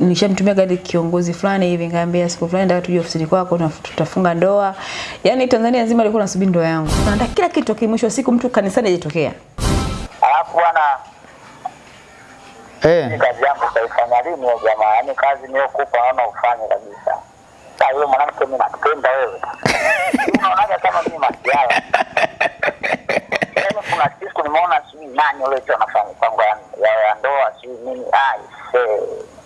nishamtumia gari kiongozi fulani hivi ngambia siku fulani nataka tuje ofisini kwako na tutafunga ndoa. Yaani Tanzania nzima ilikuwa nasubiri ndoa yangu. Naandaa kila kitu kimwisho siku mtu kanisani ajitokea. Alafu bwana, Eh, kazi yangu utaifanya lini wewe jamaa? Yaani kazi niliyokupa naona ufanye kabisa. Sasa yule mwanamke mimi nakupenda wewe. Unaonaga kama mimi masiala. Yaani kuna siku nimeona sijui nani yule tu anafanya kwangu ya, ya, ndoa sijui nini. Ai, see.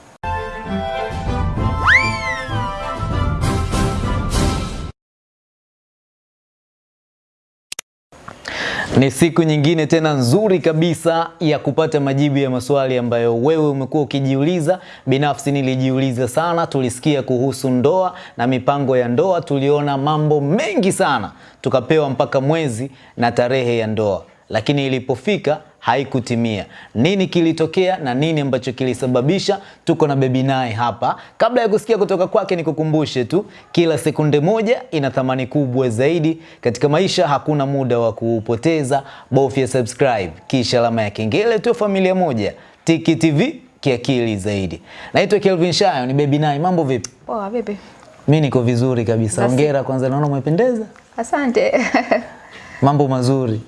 Ni siku nyingine tena nzuri kabisa ya kupata majibu ya maswali ambayo wewe umekuwa ukijiuliza. Binafsi nilijiuliza sana, tulisikia kuhusu ndoa na mipango ya ndoa, tuliona mambo mengi sana, tukapewa mpaka mwezi na tarehe ya ndoa, lakini ilipofika haikutimia. Nini kilitokea na nini ambacho kilisababisha? Tuko na Baby Naye hapa. Kabla ya kusikia kutoka kwake, nikukumbushe tu, kila sekunde moja ina thamani kubwa zaidi katika maisha. Hakuna muda wa kuupoteza, bofya subscribe kisha alama ya kengele, tu familia moja. Tiki TV kiakili zaidi. Naitwa Kelvin Shayo, ni Baby Naye. Mambo vipi? Poa vipi? Mi niko vizuri kabisa. Hongera kwanza, naona umependeza. Asante. Mambo mazuri,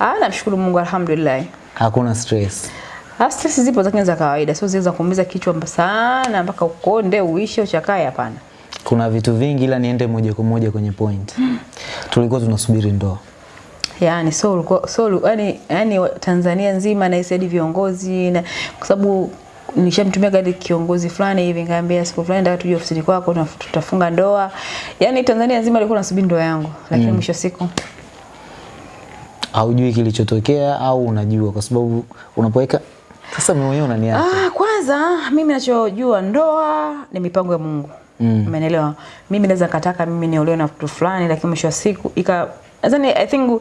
Ah, namshukuru Mungu alhamdulillah. hakuna stress. Ah, stress zipo lakini za kawaida, sio zile za kuumiza kichwa sana mpaka ukonde uishe uchakae hapana. kuna vitu vingi ila niende moja kwa moja kwenye point. Tulikuwa tunasubiri ndoa. Yaani so ulikuwa so yani yani Tanzania nzima na hadi viongozi na kwa sababu nishamtumia gari kiongozi fulani hivi ngambia siku fulani nataka tuje ofisini kwako na tutafunga ndoa. Yaani Tanzania nzima ilikuwa anasubiri ndoa yangu lakini mwisho wa siku Haujui kilichotokea au unajua kwa sababu unapoweka sasa mimi mwenyewe unaniacha. Ah, kwanza mimi nachojua ndoa ni mipango ya Mungu. Mm. Umeelewa? Mimi naweza kataka mimi niolewe na mtu fulani lakini mwisho wa siku ika nadhani I think uh,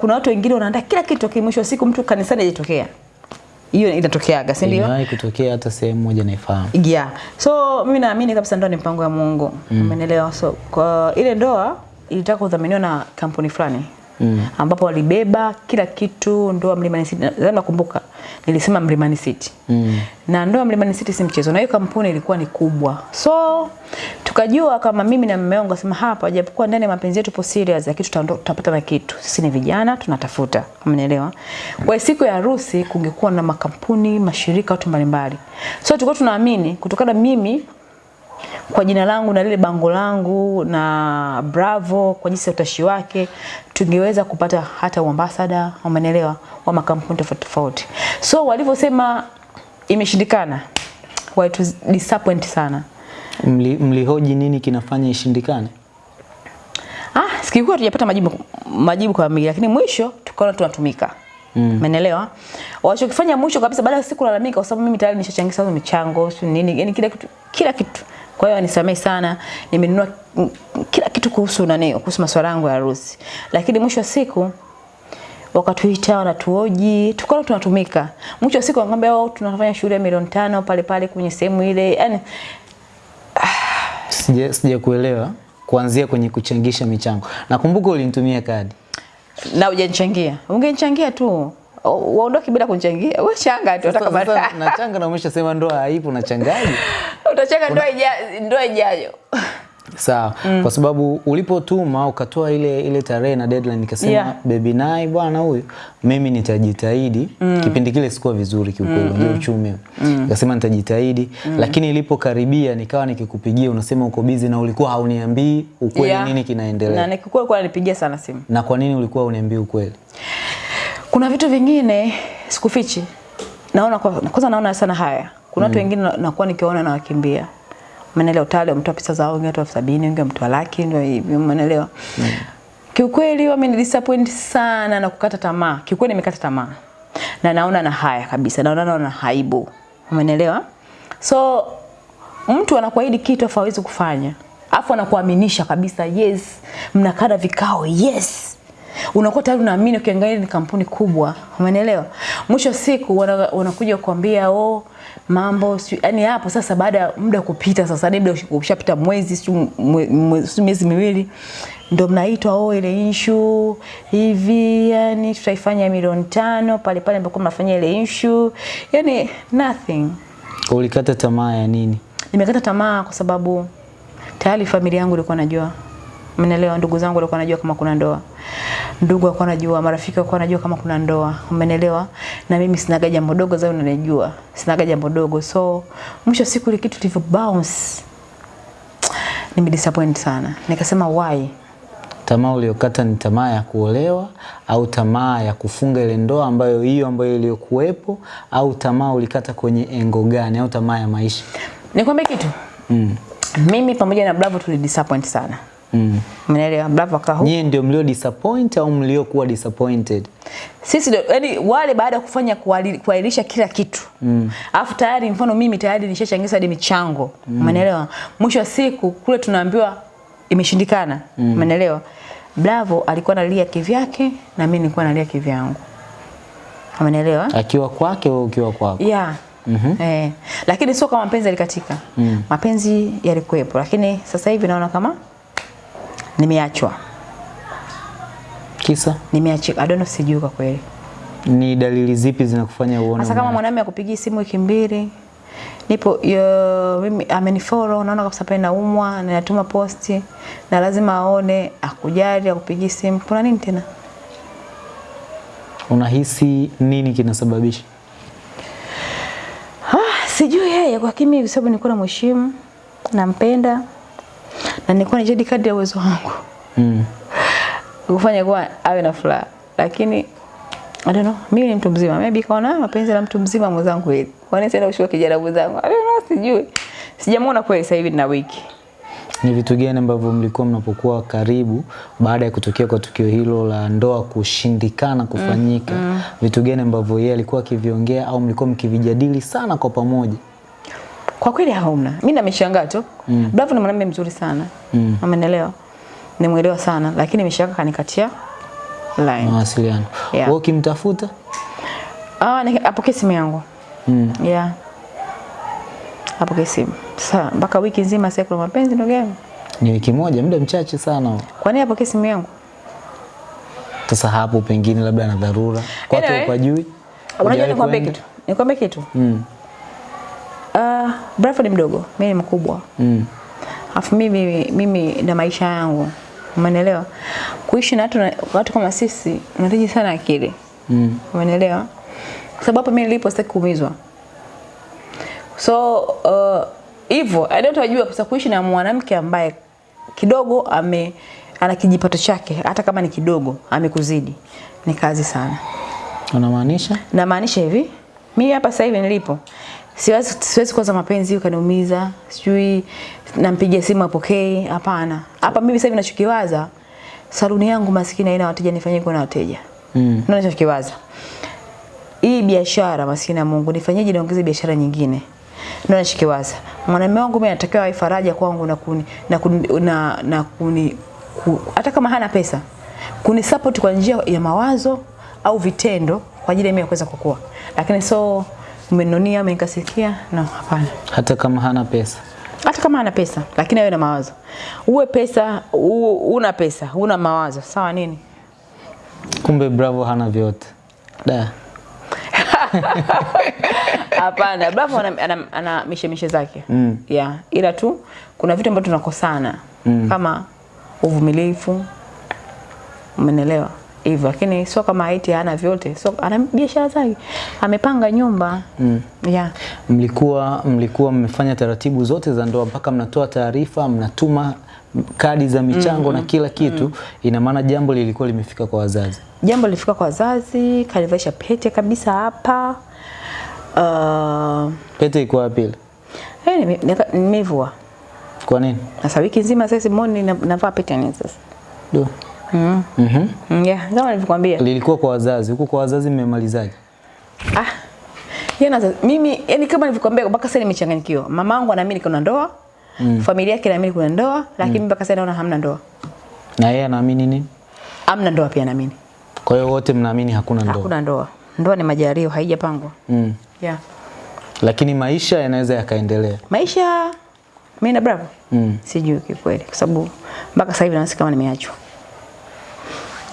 kuna watu wengine wanaandaa kila kitu lakini mwisho wa siku mtu kanisani hajatokea. Hiyo inatokeaga, si ndio? Inawahi kutokea hata sehemu moja naifahamu. Yeah. So mimi naamini kabisa ndoa ni mpango wa Mungu. Umeelewa? So kwa ile ndoa ilitaka kudhaminiwa na kampuni fulani. Mm. ambapo walibeba kila kitu ndoa Mlimani City. Nadhani nakumbuka nilisema Mlimani City. Mm. Na ndoa Mlimani City si mchezo, na hiyo kampuni ilikuwa ni kubwa. So tukajua kama mimi na mume wangu asema hapa, japokuwa ndani ya mapenzi yetu serious, lakini tutapata na kitu. Sisi ni vijana tunatafuta, Umeelewa? Kwa siku ya harusi kungekuwa na makampuni, mashirika, watu mbalimbali. So tulikuwa tunaamini kutokana mimi kwa jina langu na lile bango langu na Bravo kwa jinsi ya utashi wake tungeweza kupata hata uambasada, umeelewa, wa makampuni tofauti tofauti. So walivyosema imeshindikana, walitu disappoint sana. Mli, mlihoji nini kinafanya ishindikane? Ah, sikikuwa tujapata majibu majibu kwa mimi lakini mwisho tukaona tunatumika. Umeelewa? Mm. Walichokifanya mwisho kabisa baada ya siku lalamika kwa sababu mimi tayari nishachangisha michango, sio nini, yani kila kitu kila kitu. Kwa hiyo anisamehe sana, nimenunua kila kitu kuhusu nani, kuhusu masuala yangu ya harusi. Lakini mwisho wa siku wakatuita wanatuoji, tukao tunatumika. Mwisho wa siku wakaambia wao tunafanya shughuli ya milioni tano pale pale kwenye sehemu ile. Yaani Sija sija kuelewa kuanzia kwenye kuchangisha michango. Nakumbuka ulinitumia kadi. na hujanichangia. Ungenichangia tu. Uondoke bila kunichangia. Wewe changa tu hata kama sasa nachanga na umeshasema ndoa haipo nachangaje? utachanga ndoa ija- ndoa ijayo. Sawa. Mm. Kwa sababu ulipotuma ukatoa ile ile tarehe na deadline nikasema Yeah. baby nai bwana huyu mimi nitajitahidi. Mm. Kipindi kile sikuwa vizuri kiukweli, ndio uchumi. Nikasema nitajitahidi, mm. lakini ilipokaribia nikawa nikikupigia unasema uko busy na ulikuwa hauniambii ukweli Yeah. nini kinaendelea. Na nikikuwa kwa nipigia sana simu. Na kwa nini ulikuwa uniambii ukweli? Kuna vitu vingine sikufichi. Naona kwa, kwanza naona sana haya. Kuna watu mm. wengine na- nakuwa nikiona na wakimbia. Umeelewa utale mtu pesa zao wengine watu elfu sabini wengine mtu laki ndio hivyo umeelewa. Kiukweli wamenidisappoint sana na kukata tamaa. Kiukweli nimekata tamaa. Na naona na haya kabisa. Naona naona haibu. Umeelewa? So mtu anakuahidi kitu afu hawezi kufanya. Afu anakuaminisha kabisa yes, mnakaa vikao yes. Unakuwa tayari unaamini ukiangalia ni kampuni kubwa. Umeelewa? Mwisho siku wanakuja wana- kukwambia oh mambo yani hapo sasa baada ya muda kupita sasa labda ushapita mwezi si miezi miwili ndo mnaitwa oh ile issue hivi yani tutaifanya milioni tano pale pale ambapo mnafanya ile issue yani nothing Ulikata tamaa ya nini? Nimekata tamaa kwa sababu tayari familia yangu ilikuwa najua. Umeelewa? Ndugu zangu walikuwa wanajua kama kuna ndoa. Ndugu walikuwa wanajua, marafiki walikuwa wanajua kama kuna ndoa. Umeelewa? Na mimi sinaga jambo dogo zao unanijua. Sinaga jambo dogo. So mwisho siku ile kitu kilivyo bounce nimedisappoint sana. Nikasema why? Tamaa uliyokata ni tamaa ya kuolewa au tamaa ya kufunga ile ndoa ambayo hiyo ambayo iliyokuwepo au tamaa ulikata kwenye engo gani au tamaa ya maisha? Nikwambie kitu. Mm. Mimi pamoja na Bravo tulidisappoint sana. Mm. Mnaelewa Bravo akahu. Nyie ndio mlio disappoint au mliokuwa disappointed? Sisi ndio yani wale baada ya kufanya kuahirisha kila kitu. Mm. Alafu tayari mfano mimi tayari nishachangisha hadi michango. Umeelewa? Mwisho wa siku kule tunaambiwa imeshindikana. Umeelewa? Bravo alikuwa analia kivyake na mimi nilikuwa nalia kivyangu. Umeelewa? Akiwa kwake au ukiwa kwako? Yeah. Mm-hmm. Eh, lakini sio kama mapenzi yalikatika. Mm. Mapenzi yalikuwepo lakini sasa hivi naona kama nimeachwa. Kisa Nimeachika. I don't know sijui kwa kweli. ni dalili zipi zinakufanya uone? Sasa kama ume- mwanamume akupigia simu wiki mbili nipo yo, mimi amenifollow naona kabisa pale naumwa na natuma posti na lazima aone akujali akupigie simu kuna nini tena Unahisi nini kinasababisha? ah, sijui yeye kwa kimi sababu nilikuwa namheshimu nampenda na nilikuwa nijadi kadri ya uwezo wangu Mm. kufanya kuwa awe na furaha lakini I don't know, mimi ni mtu mzima. Maybe kaona mapenzi na mtu mzima mwenzangu hivi. Kwa nini sasa ushua kijana mwenzangu? I don't know, sijui. Sijamuona kweli sasa hivi na wiki. Ni vitu gani ambavyo mlikuwa mnapokuwa karibu baada ya kutokea kwa tukio hilo la ndoa kushindikana kufanyika? Mm, mm. Vitu gani ambavyo yeye alikuwa akiviongea au mlikuwa mkivijadili sana kwa pamoja? Kwa kweli hauna. Mimi nimeshangaa tu. Mm. Bravo ni mwanamume mzuri sana. Mm. Amenielewa. Nimuelewa sana lakini nimeshangaa kanikatia line. Mawasiliano. Yeah. Wewe ukimtafuta? Ah, apokee simu yangu. Mm. Yeah. Apokee simu. Sasa mpaka wiki nzima sasa kuna mapenzi ndugu yangu. Ni wiki moja, muda mchache sana. Kwa nini apokee simu yangu? Sasa hapo pengine labda na dharura. Kwa Anyway. anyway, juu. Unajua nikwambie kitu. Nikwambie kitu. Mm. Ni mdogo, mimi ni mkubwa. Mm. Alafu mimi mimi na maisha yangu. Umeelewa? Kuishi na watu watu kama sisi unahitaji sana akili. Mm. Umeelewa? Kwa sababu hapa mimi nilipo sitaki kuumizwa. So uh, hivyo I don't wajua kwa kuishi na mwanamke ambaye kidogo ame ana kijipato chake hata kama ni kidogo amekuzidi ni kazi sana. Unamaanisha? Namaanisha hivi, mimi hapa sasa hivi nilipo siwezi siwezi kuanza mapenzi ukaniumiza, sijui nampigia simu apokee, hapana. Hapa mimi sasa hivi nachokiwaza saluni yangu maskini haina wateja, nifanyie na wateja. Mm. Ndio nachokiwaza. Hii biashara maskini ya Mungu nifanyeje niongeze biashara nyingine? Ndio nachokiwaza. Mwanamume wangu mimi anatakiwa awe faraja kwangu na kuni na kuni, na, na kuni ku, hata kama hana pesa kuni support kwa njia ya mawazo au vitendo kwa ajili ya mimi kuweza kukua. Lakini so umeninunia umekasikia no hapana. Hata kama hana pesa. Hata kama hana pesa lakini awe na mawazo. Uwe pesa u, una pesa, una mawazo. Sawa nini? Kumbe Bravo hana vyote. Da. Hapana, Bravo ana, ana, ana mishemishe zake. Mm. Yeah, ila tu kuna vitu ambavyo tunakosana Mm. kama uvumilivu. Umenelewa? Hivyo lakini sio kama haiti hana vyote. Sio ana biashara zake. Amepanga nyumba. Mm. Yeah. Mlikuwa mlikuwa mmefanya taratibu zote za ndoa mpaka mnatoa taarifa, mnatuma kadi za michango mm -hmm. na kila kitu. mm -hmm. Ina maana jambo lilikuwa limefika kwa wazazi. Jambo lilifika kwa wazazi, kalivaisha pete kabisa hapa. Uh, Pete iko wapi ile? eh, nimevua. Kwa nini? Sasa wiki nzima sasa simoni na- navaa pete nini sasa? Do. Mm. Mhm. Mm, Yeah, kama nilivyokuambia. Lilikuwa kwa wazazi. Huko kwa wazazi mmemalizaje? Ah. Yana mimi yani kama nilivyokuambia mpaka sasa nimechanganyikiwa. Mamangu anaamini kuna ndoa. Mm. Familia yake inaamini kuna ndoa, lakini mpaka sasa naona hamna ndoa. Na yeye anaamini nini? Hamna ndoa pia naamini. Kwa hiyo wote mnaamini hakuna ndoa. Hakuna ndoa. Ndoa ni majario, haijapangwa. Mm. Yeah. Lakini maisha yanaweza yakaendelea. Maisha mimi na Bravo Mm. sijui kikweli kwa sababu mpaka sasa hivi nasikia kama nimeachwa.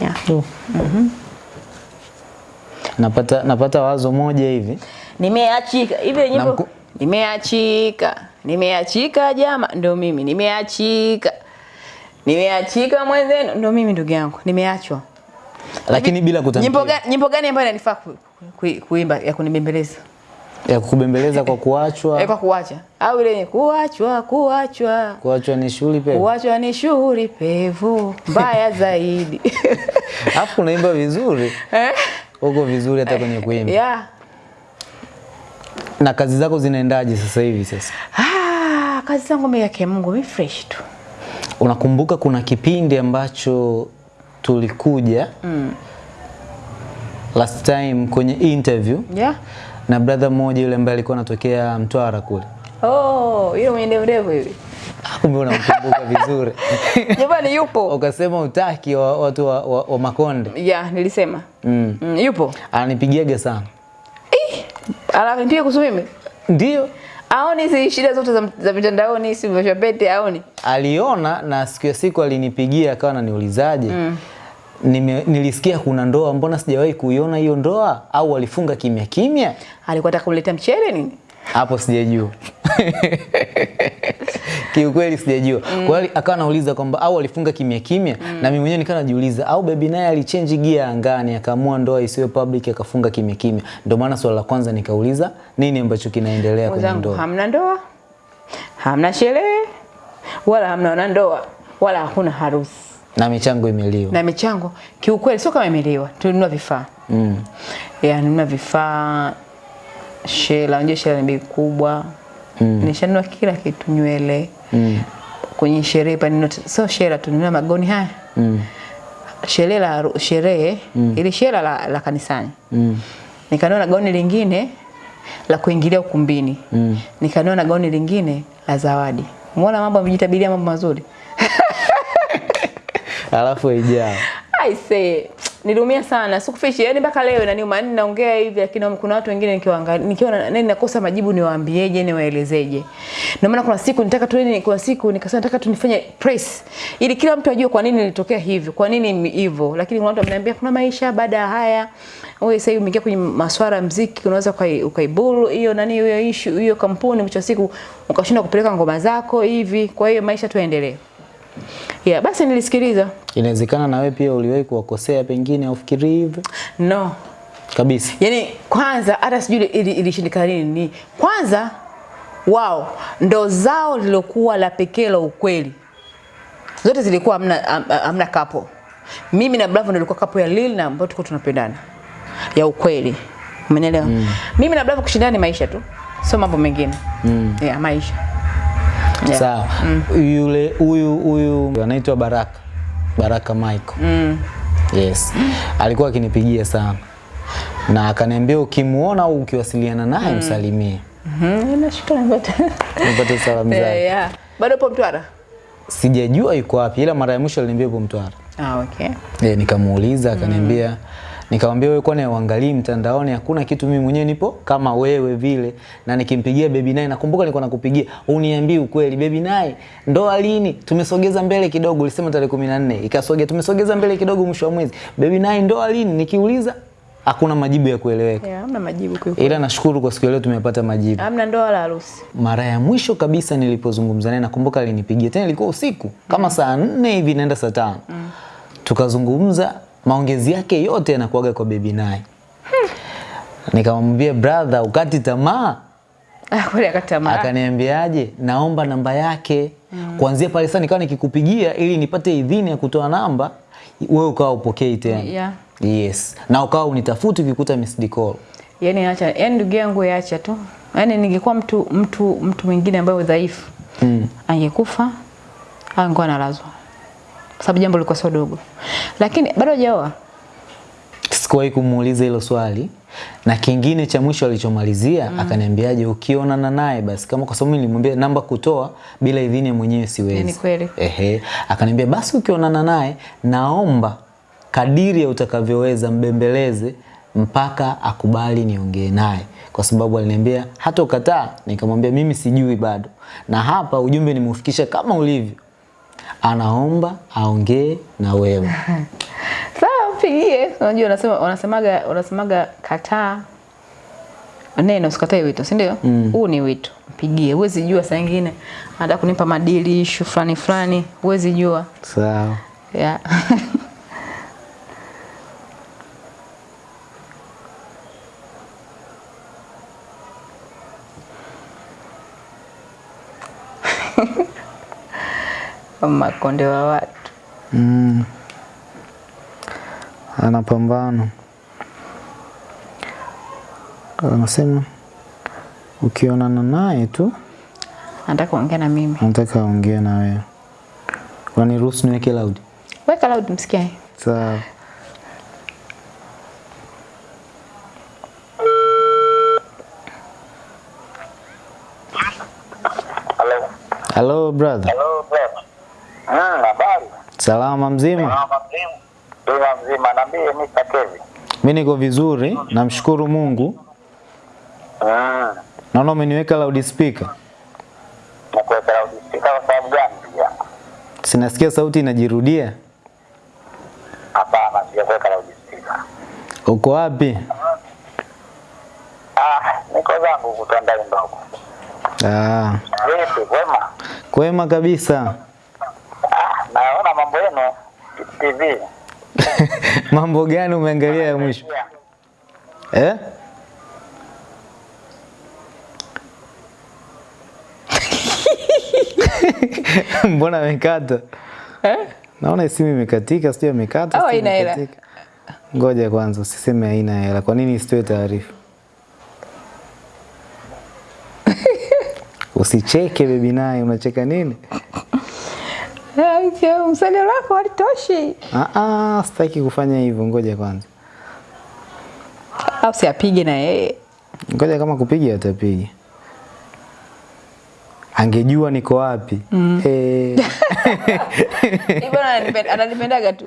Yeah. Do. Napata napata wazo moja hivi. Nimeachika. Hivi yenyewe mku, nimeachika, nimeachika jama, ndo mimi nimeachika, nimeachika mwenzenu, ndo mimi ndugu yangu, nimeachwa. Lakini bila gani, nyimbo gani ambayo inanifaa ku, ku, kuimba ya kunibembeleza ya kukubembeleza kwa kuachwa. Kwa kuacha au ile yenye kuachwa, kuachwa, Kuachwa ni shughuli pevu kuachwa ni shughuli pevu mbaya zaidi afu unaimba vizuri. eh? Uko vizuri hata kwenye kuimba. yeah. Na kazi zako zinaendaje sasa hivi sasa? Ah, kazi zangu mimi yake Mungu mimi fresh tu. Unakumbuka kuna kipindi ambacho tulikuja last time kwenye interview Yeah. Na brother mmoja yule ambaye alikuwa anatokea Mtwara kule. Oh, yule mwenye ndevu ndevu hivi. Kumbe unamkumbuka vizuri. Jamani yupo. Ukasema utaki wa, watu wa, wa, wa Makonde. Yeah, nilisema. Mm. Mm, yupo. Ananipigiaga sana. Eh, Ananipiga kuhusu mimi. Ndio. Aoni si shida zote za, za mitandaoni, si vya pete aoni. aliona na siku ya siku alinipigia akawa ananiulizaje mm. Nime, nilisikia kuna ndoa, mbona sijawahi kuiona hiyo ndoa? Au walifunga kimya kimya? Alikuwa anataka kumletea mchele nini? Hapo sijajua kiukweli sijajua. Mm. Kwa hiyo akawa anauliza kwamba au alifunga kimya kimya, mm. na mimi mwenyewe nikawa najiuliza au bebi naye alichange gear angani akaamua ndoa isiyo public akafunga kimya kimya. Ndio maana swala la kwanza nikauliza nini ambacho kinaendelea kwenye ndoa. hamna ndoa. Hamna sherehe. Wala hamna ndoa. Wala hakuna harusi. Na michango imeliwa. Na michango kiukweli sio kama imeliwa. Tulinunua vifaa. Mm. yeah, nunua vifaa shela, unajua shela ni bei kubwa mm. nishanunua kila kitu, nywele Mm. kwenye sherehe pa nino sio shela, tununua magoni haya Mm. sherehe la sherehe mm. ili shela la, la kanisani Mm. nikanunua na gauni lingine la kuingilia ukumbini Mm. nikanunua na gauni lingine la zawadi. Umeona mambo yamejitabiria mambo mazuri. Alafu ijao I say niliumia sana sikufishi yani mpaka leo inaniuma. Yani naongea hivi, lakini kuna watu wengine nikiwaangalia, nikiwa na- nani nakosa majibu, niwaambieje, niwaelezeje? Ndio maana kuna siku nitaka tu nini, kuna siku nikasema nataka tu nifanye press ili kila mtu ajue kwa nini nilitokea hivi kwa nini hivyo. Lakini kuna watu wameniambia kuna maisha baada ya haya. Wewe sasa umeingia kwenye masuala ya muziki, unaweza ukaiburu hiyo nani hiyo issue hiyo kampuni, mwisho siku ukashindwa kupeleka ngoma zako hivi. Kwa hiyo maisha tuendelee. Yeah, basi nilisikiliza. Inawezekana na wewe pia uliwahi kuwakosea pengine ufikiri hivyo No, kabisa. Yaani kwanza hata sijui ili- ilishindikana nini. Ni kwanza wao ndo zao lilokuwa la pekee la ukweli. Zote zilikuwa amna amna kapo. Mimi na Bravo nilikuwa ilikuwa kapo ya Lil na ambao tulikuwa tunapendana. Ya ukweli. Umenielewa? Mimi na Bravo kushindana ni maisha tu. Sio mambo mengine. Mm. Yeah, maisha. Yeah. Sawa. Yule huyu huyu anaitwa Baraka. Baraka Michael. Mm. Yes. Alikuwa akinipigia sana. Na akaniambia ukimuona au ukiwasiliana naye msalimie. Mhm, nashukuru. Nipate salamu Yeah, zake. yeah. Bado upo Mtwara? Sijajua yuko wapi ila mara ya mwisho aliniambia yupo Mtwara. Ah, okay. Eh, nikamuuliza akaniambia nikamwambia wewe kwani uangalii mtandaoni? Hakuna kitu mimi mwenyewe nipo kama wewe vile. Na nikimpigia baby naye nakumbuka nilikuwa nakupigia uniambie ukweli baby naye ndoa lini tumesogeza mbele kidogo ulisema tarehe 14 ikasogea tumesogeza mbele kidogo mwisho wa mwezi baby naye ndoa lini nikiuliza hakuna majibu ya kueleweka. Yeah, hamna majibu kwa ila nashukuru kwa siku leo tumepata majibu. Hamna ndoa wala harusi. mara ya mwisho kabisa nilipozungumza naye nakumbuka alinipigia. Tena ilikuwa usiku kama mm. saa nne hivi naenda saa tano. Tukazungumza maongezi yake yote yanakuaga kwa bebi naye. Nikamwambia brother ukati tamaa. Ah, akatamaa. akaniambiaje? Naomba namba yake. Kuanzia pale sasa nikawa nikikupigia ili nipate idhini ya kutoa namba wewe ukawa upokei tena. Yeah. yes. Na ukawa unitafuti ukikuta missed call yani acha yani ndugu yangu yaacha tu. Yani ningekuwa mtu mtu mtu mwingine ambaye udhaifu. mm. angekufa angekuwa analazwa kwa sababu jambo lilikuwa sio dogo. Lakini bado hajaoa. Sikuwahi kumuuliza hilo swali na kingine cha mwisho alichomalizia mm. akaniambiaje ukionana naye basi. Kama kwa sababu nilimwambia namba kutoa bila idhini ya mwenyewe siwezi. Ni kweli. ehe. Akaniambia basi ukionana naye naomba kadiri ya utakavyoweza mbembeleze mpaka akubali niongee naye. Kwa sababu aliniambia hata ukataa. Nikamwambia mimi sijui bado. Na hapa ujumbe nimeufikisha kama ulivyo anaomba aongee na wewe. Sawa mpigie. Unajua unasema unasemaga unasemaga kataa. Neno usikatae wito si ndio? Huu ni wito. Mpigie. Huwezi jua saa nyingine. Anataka kunipa madili issue fulani fulani huwezi jua. Sawa. yeah. makonde wa watu Mm. Ana pambano. Anasema ukionana naye tu anataka kuongea na mimi nataka aongee na wewe. Waniruhusu niweke loud? weka loud msikie Sawa. Hello brother. Habari. Salama mzima? Salama mzima. Mzima mzima. Niambie Mr. Kevin. Mimi niko vizuri, namshukuru Mungu. Ah. Naona umeniweka loudspeaker. Nakuweka loudspeaker kwa sababu gani ndugu? Sinasikia sauti inajirudia. Hapana, sijakuweka loudspeaker. Uko wapi? Ah, niko zangu kutandai ndogo. Ah, Vipi, kwema? kwema kabisa. Ah, naona mambo yenu TV. Mambo gani umeangalia ya mwisho? Eh? Mbona amekata? eh? Naona simu imekatika, sio imekata. Au sijui haina hela? Ngoja kwanza usiseme haina hela. Kwa nini isitoe taarifa? Usicheke bebi naye, unacheka nini? Eh, wako halitoshi Ah ah, sitaki kufanya hivyo, ngoja kwanza. au siapige na yeye Ngoja kama kupiga atapiga. Angejua niko wapi. Mm. Eh, ananipenda- ananipendaga tu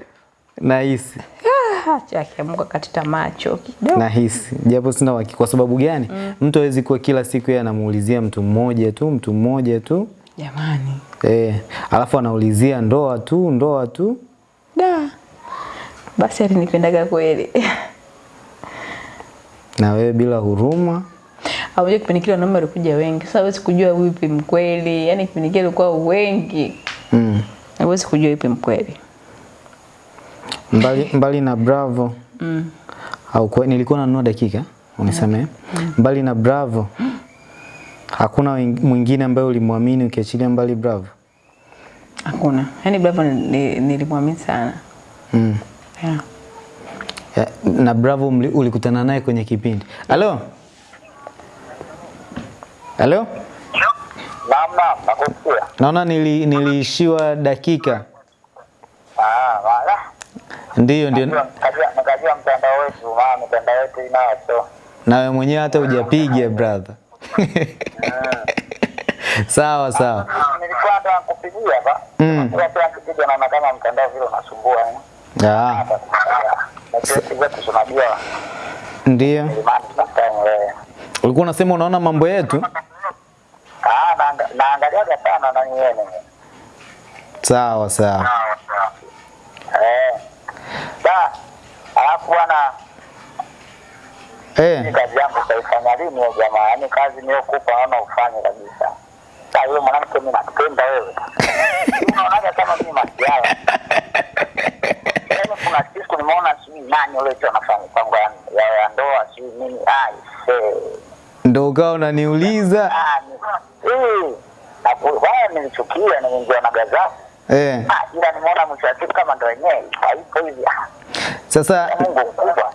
nahisi. Ah, chake Mungu akatita macho kidogo Nahisi. Japo sina uhakika kwa sababu gani? Mtu hawezi kuwa kila siku yeye anamuulizia mtu mmoja tu, mtu mmoja tu. jamani Eh, alafu anaulizia ndoa tu, ndoa tu. da basi alinipendaga kweli Na wewe bila huruma. au kipindi kile wanaume walikuja wengi sasa huwezi kujua wipi mkweli Yaani kipindi kile kwa wengi Mm. huwezi kujua wipi mkweli Mbali, mbali na Bravo. mm. Au kwa, nilikuwa nanunua dakika, unisamehe. Mbali na Bravo. Hakuna mwingine ambaye ulimwamini ukiachilia mbali Bravo. Hakuna Yaani Bravo ni- ni- nilimwamini sana Mm. yeah. Yeah. na Bravo ulikutana naye kwenye kipindi. Halo? Halo? Mama, nakusikia. Naona nili, niliishiwa dakika. Ah, wala. Ndiyo, ndio. Nikajua mtandao wetu, mama, mtandao wetu inacho. Na wewe mwenyewe hata hujapiga brother. Sawa sawa. Nilikuwa nataka nakupigia hapa. Mm. Kwa sababu akipiga na naona kama mtandao vile unasumbua. eh. Ah, ndio. imani. Ulikuwa unasema unaona mambo yetu? Ah, naangalia naangaliaga sana na nyene. Sawa sawa. Eh. Da. Alafu bwana Eh, kazi yangu utaifanya lini ya jamaa? Yaani kazi niokupa naona ufanye kabisa. Yule mwanamke mimi nakupenda wewe. Unaonaje kama mimi masiala. Yaani kuna siku nimeona sijui nani yule tu anafanya kwangu ya, ya, ndoa sijui nini. Ai, ndo ukawa unaniuliza. Ah, ni-. Wao nilichukia nimeingia na gaza Eh, Ah, ila nimeona mwisho wa siku kama ndo wenyewe haipo hivi. Ah, sasa Mungu mkubwa.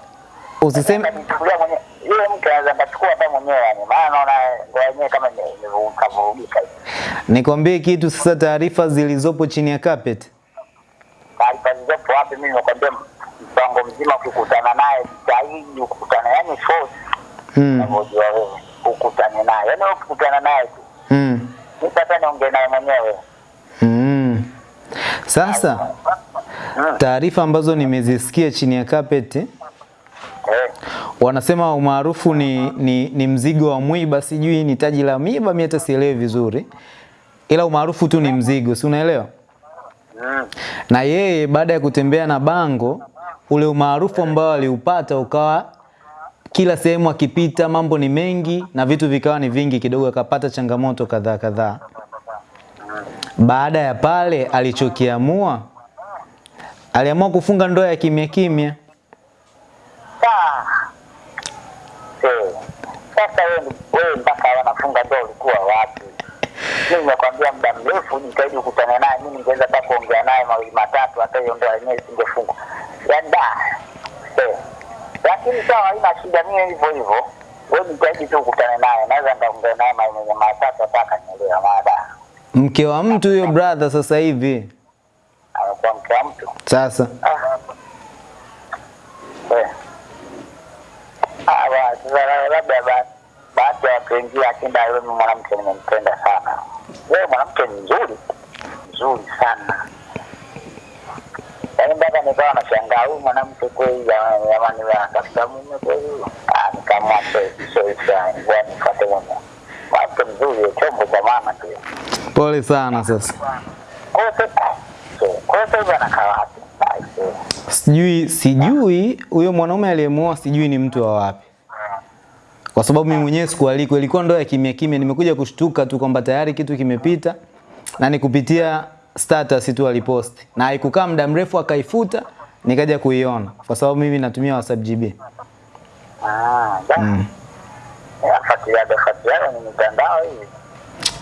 Usiseme Nichukulia mwenyewe. Yule mke anaweza akachukua hata mwenyewe yani. Maana naona ndoa kama imevurugika nikwambie kitu sasa, taarifa zilizopo chini ya carpet. taarifa zilizopo wapi? Mimi nimekwambia mpango mzima, ukikutana naye jitahidi ukutane, yani force Mm. unavyojua wewe, ukutane naye, yani ukikutana naye tu, Mm. mimi hata niongee naye mwenyewe. Mm. Sasa Mm. taarifa ambazo nimezisikia chini ya carpet Eh, wanasema umaarufu ni, ni, ni mzigo wa mwiba, sijui ni taji la miba, mimi hata sielewi vizuri, ila umaarufu tu ni mzigo, si unaelewa? Na yeye baada ya kutembea na bango, ule umaarufu ambao aliupata ukawa kila sehemu akipita mambo ni mengi na vitu vikawa ni vingi kidogo, akapata changamoto kadhaa kadhaa. Baada ya pale, alichokiamua aliamua kufunga ndoa ya kimya kimya. Ah. Eh. Sasa wewe wewe mpaka wanafunga ndoa ulikuwa wapi? Mimi nimekwambia muda mrefu nitaidi kukutana naye, mimi ningeweza hata kuongea naye mawili matatu, hata hiyo ndoa yenyewe isingefungwa. Yaani da. Eh. Lakini sawa, haina shida, mimi hivyo hivyo. Wewe nitaidi tu kukutana naye, naweza nikaongea naye mawili matatu hata akanielewa mada. Mke wa mtu huyo brother sasa hivi. Amekuwa mke wa mtu. Sasa Ah. Eh. Ah, labda ba- baadhi ya watu wengine akinda wewe mwanamke nimempenda sana. Wewe mwanamke mzuri. Mzuri sana. Yaani mpaka nikawa nashangaa huyu mwanamke kweli jamani anatafuta mume kweli. Ah, mume. Mwanamke mzuri chombo cha mama tu. pole sana sasa. Kwa hiyo sasa hivi anakaa wapi? Sijui sijui huyo mwanaume aliyemuoa sijui ni mtu wa wapi. Kwa sababu mimi mwenyewe sikualikwa, ilikuwa ndoa ya kimya kimya. Nimekuja kushtuka tu kwamba tayari kitu kimepita na ni kupitia status tu aliposti, na haikukaa muda mrefu akaifuta, nikaja kuiona kwa sababu mimi natumia WhatsApp GB. Ah, hii.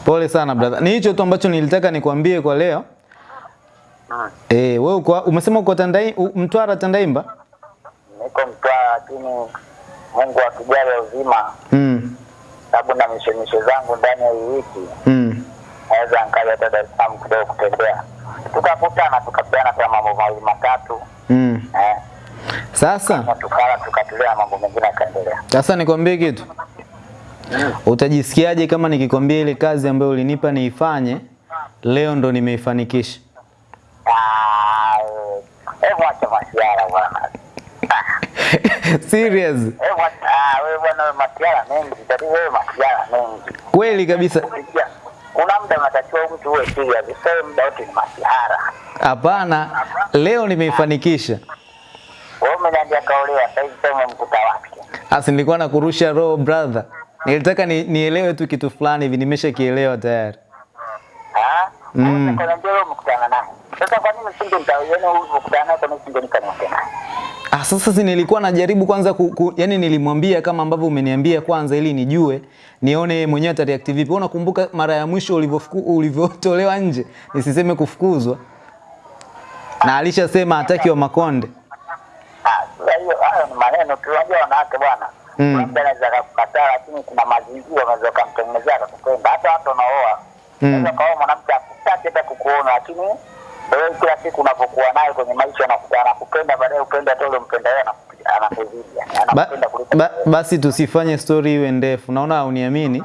Pole sana brother, ni hicho tu ambacho nilitaka nikwambie kwa leo. Eh, wewe uko umesema uko Tandai, Mtwara Tandaimba? Niko Mtwara lakini Mungu akijalia uzima, Mm. sababu na mishemishe zangu ndani ya wiki, Mm. naweza nkaja hata Dar es Salaam kidogo kutembea, tukakutana tukapeana kwa mambo mawili matatu Mm. eh, Sasa tukala tukatulia, mambo mengine yakaendelea. Sasa nikwambie kitu. Mm. Utajisikiaje kama nikikwambia ile kazi ambayo ulinipa niifanye leo ndo nimeifanikisha? Ah, Hebu acha masiara bwana. Serious. Hebu acha- ah, wewe bwana, masiara mengi, tatizo wewe masiara mengi Kweli kabisa. kuna muda unatakiwa mtu uwe serious, sio muda wote ni masiara. Hapana, leo nimeifanikisha. Wewe umeniambia kaolewa, sasa hivi sema mkuta wapi? Asi nilikuwa nakurusha roho brother. Nilitaka ni, nielewe tu kitu fulani hivi nimeshakielewa tayari. Ah? Mm. Wewe umekutana naye. Sasa kwa nini usinge mtawieni huyu umekutana naye kwa nini usinge nikaniongea? Ah, sasa si nilikuwa najaribu kwanza ku, ku, yani nilimwambia kama ambavyo umeniambia kwanza ili nijue nione mwenyewe atareact vipi. Wewe Unakumbuka mara ya mwisho ulivyofuku- ulivyotolewa nje, nisiseme kufukuzwa. Na alishasema hataki wa Makonde. Ah, sasa hayo ni maneno tu. Unajua wanawake bwana. Mm. Labda anaweza kukataa lakini kuna mazingira unaweza kumtengenezea akakupenda. Hata watu wanaoa. Mm. Unaweza kaoa mwanamke akutaki hata kukuona lakini wewe kila siku unapokuwa naye kwenye maisha anakupenda baadaye upende hata ule mpenda yeye anakuzidi. Anakupenda kuliko ba, basi tusifanye story iwe ndefu. Naona hauniamini.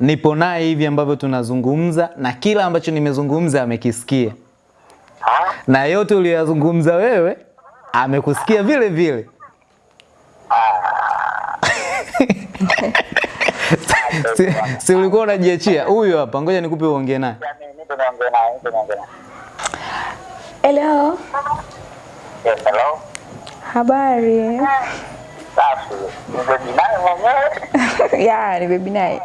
Nipo naye hivi ambavyo tunazungumza na kila ambacho nimezungumza amekisikia. Ah? Na yote uliyozungumza wewe amekusikia vile vile. si, si ulikuwa unajiachia huyu hapa, ngoja nikupe uongee naye. Hello, Yes, hello. habari? Safi. Ndio naye mwenyewe. ya ni baby naye.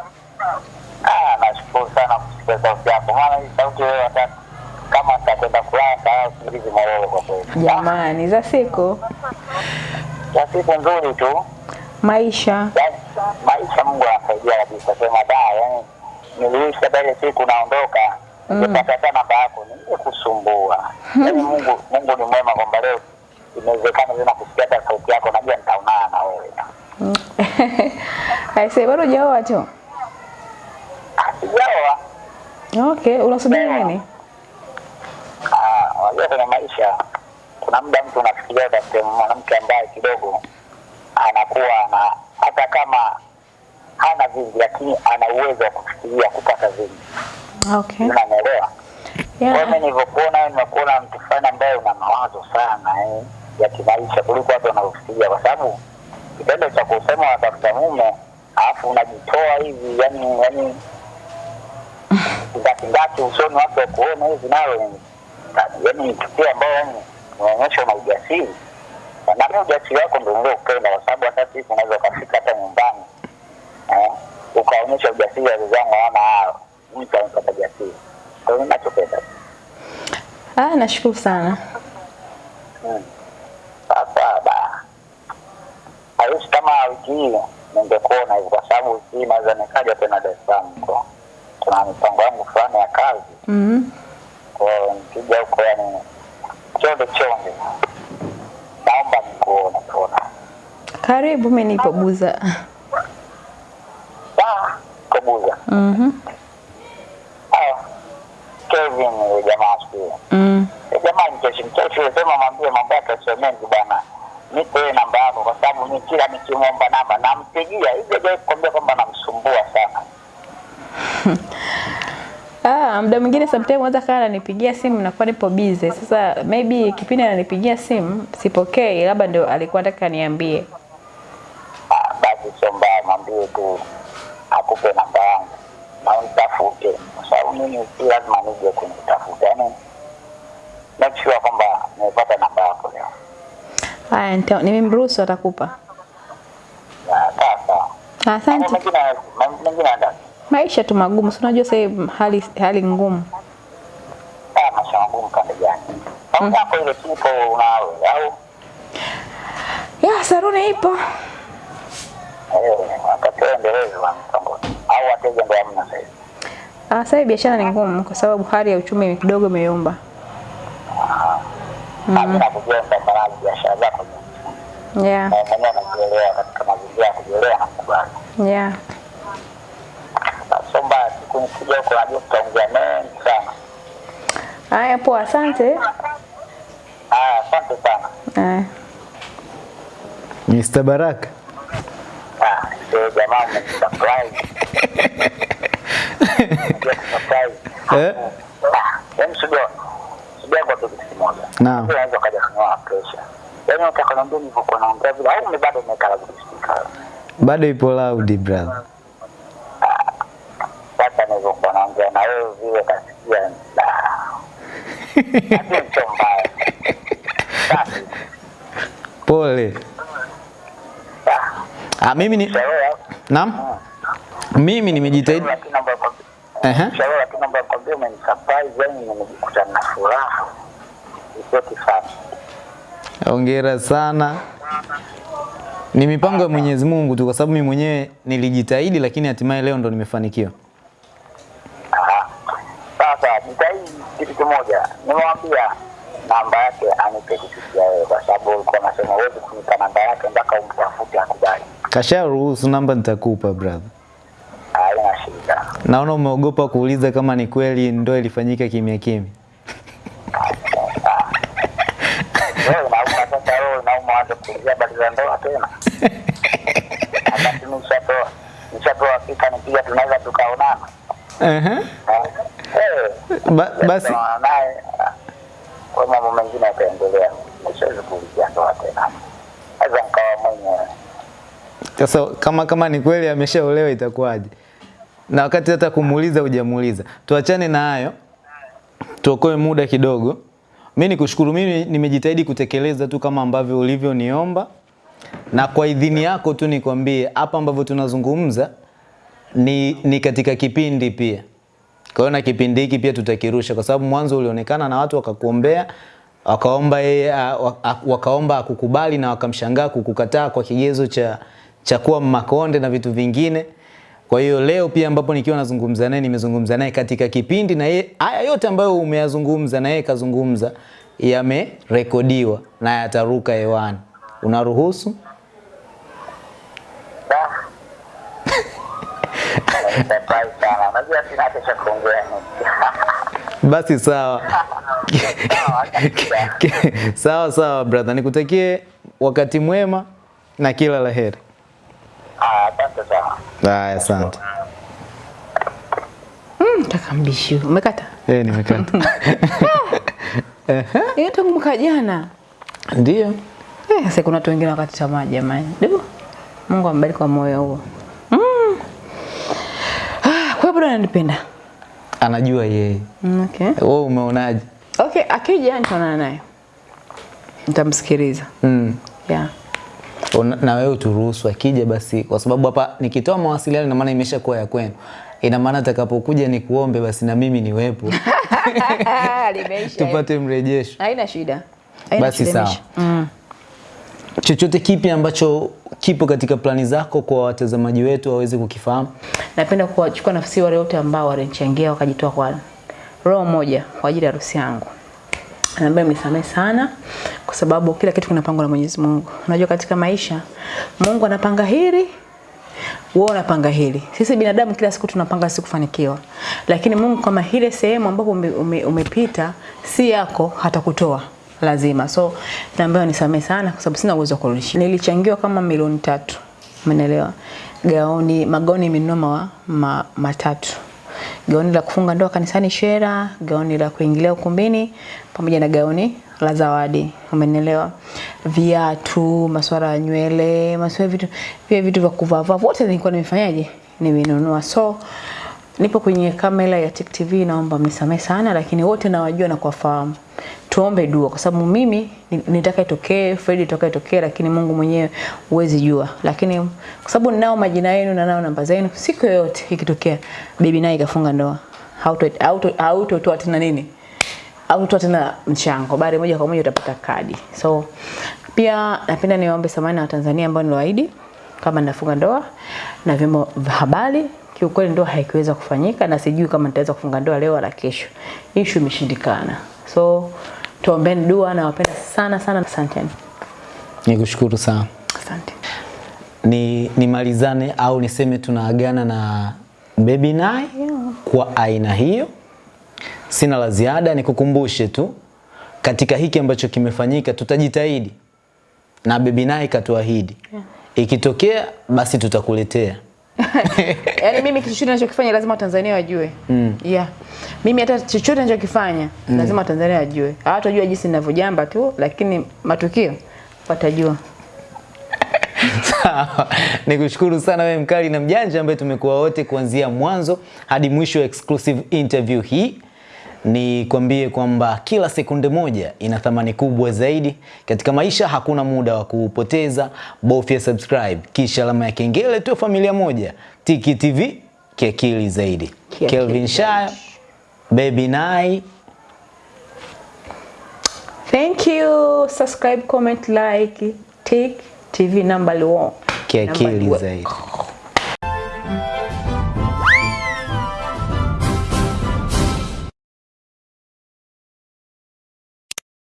Ah, nashukuru sana kusikia sauti yako. Maana hii sauti wewe hata kama nitakwenda kulala saa usingizi mororo kwa kweli. Jamani, za siku Ya siku nzuri tu. Maisha. Maisha Mungu anasaidia kabisa. Sema da, yani niliishi hata ile siku naondoka. Ningepata hata namba yako ningekusumbua. Yaani Mungu Mungu ni mwema kwamba leo inawezekana tena kusikia hata sauti yako, najua nitaonana na wewe. Aise, bado hujaoa cho? Ah, Sijaoa. Okay, unasubiri nini? Ah, wajua kwenye maisha kuna muda mtu unafikiria utafute mwanamke ambaye kidogo anakuwa na hata kama hana vingi, lakini ana uwezo wa kufikiria kupata vingi. Okay. Unanielewa? Kwa Yeah. mimi nilivyokuona nimekuona mtu fulani ambaye una mawazo sana eh, ya kimaisha kuliko watu wanavyofikiria, kwa sababu kitendo cha kusema watafuta mume alafu unajitoa hivi, yani yani ngatingati usoni watu wakuona hivi, ni- yani ni tukio ambayo yani unaonyesha una ujasiri na mimi ujasiri wako ndio niliopenda, kwa sababu hata siku unaweza ukafika hata nyumbani eh, ukaonyesha ujasiri wa wazazi wangu, hawana hao mtu amepata jasiri. Ndio mimi nachopenda. Ah, nashukuru sana. Mm. Sasa da haishi kama wiki hii ningekuona hivyo, kwa sababu wiki hii naweza nikaja tena Dar es Salaam huko, kuna mipango yangu fulani ya kazi Mhm. kwa nikija huko, yani chonde chonde, naomba nikuone tuona. Karibu, mimi nipo Buza. Ah, kwa Buza. Mhm. Ah, Kevin yule jamaa siku Mhm. Jamaa mcheshi mcheshi, sema mwambie mambo yake sio mengi bwana. Nipe namba yako kwa sababu mimi kila nikimwomba namba nampigia. Hivi hajawahi kukwambia kwamba namsumbua sana. Ah, muda mwingine sometimes unaweza kaa ananipigia simu nakuwa nipo busy. Sasa maybe kipindi ananipigia simu sipokei, labda ndio alikuwa anataka niambie. Ah, basi sio mbaya, mwambie tu akupe namba yangu na unitafute, kwa sababu mimi si lazima nije kunitafuta, yaani make sure kwamba nimepata namba yako leo. Haya, nimemruhusu atakupa. Ya, Sawa sawa. Asante. mengine mambo mengine Maisha tu magumu, si unajua sasa hali hali ngumu. ah, maisha magumu gani? Ile au Ya, saruni ipo. eh, wakati endelezo mpango au wateja ndio hamna sasa. Ah, sasa biashara ni ngumu kwa sababu hali ya uchumi kidogo imeyumba. Nakujua biashara zako. Yeah. na mwenyewe anajielewa katika mazingira ya kujielewa na kukubali. Yeah. Haya, poa, asante. Haya, asante sana. Haya. Mr. Baraka. Ah, sio jamaa kusurprise. Eh? Ah, yaani sijua sijua kwa kitu kimoja. Naam. Unaweza kaja kunyoa pressure. Yaani unataka niambie nilivyokuwa naongea vile au mimi bado nimeweka la speaker. Bado ipo loud brother. Na vile. Pole. Ah, mimi ni Naam. Mimi nimejitahidi. kifani. Hongera sana. Ni mipango ya Mwenyezi Mungu tu kwa sababu mimi mwenyewe nilijitahidi lakini hatimaye leo ndo nimefanikiwa. Sasa kitu kimoja, nimewambia namba yake anipe kupitia wewe, kwa sababu ulikuwa unasema huwezi kunipa namba yake mpaka umtafute akubali. Kasha ruhusu namba nitakupa brother. Haina shida. Naona umeogopa kuuliza kama ni kweli ndoa ilifanyika kimya kimya. Wewe unauma sasa, wewe unauma anza kuulizia habari za ndoa tena. Wakati mimi nishatoa nishatoa fika nipiga, tunaweza tukaonana. Ehe. Eh, eh, Ba, basi naye kwa mambo mengine. Siwezi kuulizia ndoa tena, nikawa mwenyewe sasa kama kama ni kweli ameshaolewa itakuwaje? Na wakati hata kumuuliza hujamuuliza. Tuachane na hayo. Tuokoe muda kidogo. Mimi nikushukuru, mimi nimejitahidi kutekeleza tu kama ambavyo ulivyoniomba, na kwa idhini yako tu nikwambie hapa ambavyo tunazungumza ni, ni katika kipindi pia. Kwa hiyo na kipindi hiki pia tutakirusha, kwa sababu mwanzo ulionekana na watu wakakuombea wakaomba yeye wakaomba akukubali na wakamshangaa kukukataa kwa kigezo cha cha kuwa Makonde na vitu vingine. Kwa hiyo leo pia ambapo nikiwa nazungumza naye nimezungumza naye katika kipindi na yeye haya yote ambayo umeyazungumza na yeye kazungumza yamerekodiwa na yataruka hewani. Unaruhusu? Nimefurahi sana. Unajua sina hata cha kuongea. Basi sawa. sawa sawa brother, nikutakie wakati mwema na kila la heri. Ah, Asante sana. Haya, asante. Mm, taka. Umekata? Eh, nimekata. Hiyo tangu mwaka jana. Ndio. Eh, sasa kuna watu wengine wakati tamaa jamani. Mungu ambariki kwa moyo huo. Mm. Ah, kwa hiyo bado ananipenda. Anajua yeye. Mm, okay. Wewe umeonaje? Okay, akija nitaonana naye. Nitamsikiliza. Mm. yeah. Una- na wewe uturuhusu akija basi, kwa sababu hapa nikitoa mawasiliano ina maana imeshakuwa ya kwenu, ina maana atakapokuja ni kuombe basi na mimi niwepo Limeisha. tupate mrejesho. Haina shida. Haina Basi sawa. Mm. Chochote kipi ambacho kipo katika plani zako kwa watazamaji wetu waweze kukifahamu? Napenda kuwachukua nafasi wale wote ambao walinichangia wakajitoa kwa roho moja kwa ajili ya harusi yangu. Naomba mnisamehe sana kwa sababu kila kitu kinapangwa na Mwenyezi Mungu. Unajua katika maisha Mungu anapanga hili, wewe unapanga hili. Sisi binadamu kila siku tunapanga siku kufanikiwa. Lakini Mungu kama ile sehemu ambapo ume, ume, umepita si yako hatakutoa lazima. So naomba nisamehe sana kwa sababu sina uwezo wa kurudisha. Nilichangiwa kama milioni tatu. Umeelewa? Gaoni, magoni nimenunua ma, ma, matatu Gaoni la kufunga ndoa kanisani Shera, gaoni la kuingilia ukumbini pamoja na gaoni la zawadi. Umenielewa? Viatu, masuala ya nywele, masuala vitu pia vitu vya kuvaa vote nilikuwa nimefanyaje? Nimenunua. So nipo kwenye kamera ya Tik TV, naomba mnisamehe sana, lakini wote nawajua na kuwafahamu. Tuombe dua kwa sababu mimi ni- nitaka itokee, Fred itaka itokee, lakini Mungu mwenyewe huwezi jua. Lakini kwa sababu ninao majina yenu na nao namba zenu, siku yoyote ikitokea bibi naye ikafunga ndoa, hauto hauto hautotoa tena nini? Hautotoa tena mchango, bali moja kwa moja utapata kadi. So pia napenda niwaombe samahani na Watanzania ambao niliwaahidi kama ninafunga ndoa na vyombo vya habari. Kiukweli ndoa haikuweza kufanyika na sijui kama nitaweza kufunga ndoa leo wala kesho. Issue imeshindikana. So tuombeni dua na wapenda sana sana. Asanteni. Nikushukuru sana. Asante. Ni nimalizane au niseme tunaagana na Baby Nai kwa aina hiyo. Sina la ziada, nikukumbushe tu katika hiki ambacho kimefanyika tutajitahidi na Baby Nai katuahidi Yeah. ikitokea basi tutakuletea. Yaani mimi kitu chochote ninachokifanya lazima Watanzania wajue. Mm. Yeah. Mimi hata chochote ninachokifanya mm. lazima Watanzania wajue. Hawatajua jinsi ninavyojamba tu lakini matukio watajua. Sawa. Nikushukuru sana wewe mkali na mjanja ambaye tumekuwa wote kuanzia mwanzo hadi mwisho wa exclusive interview hii. Nikwambie kwamba kila sekunde moja ina thamani kubwa zaidi katika maisha. Hakuna muda wa kuupoteza, bofya subscribe kisha alama ya kengele tu, familia moja. Tiki TV kiakili zaidi. Kia Kelvin Shaya, Baby Nai, Thank you. Subscribe, comment, like, Tiki TV number one. kiakili zaidi.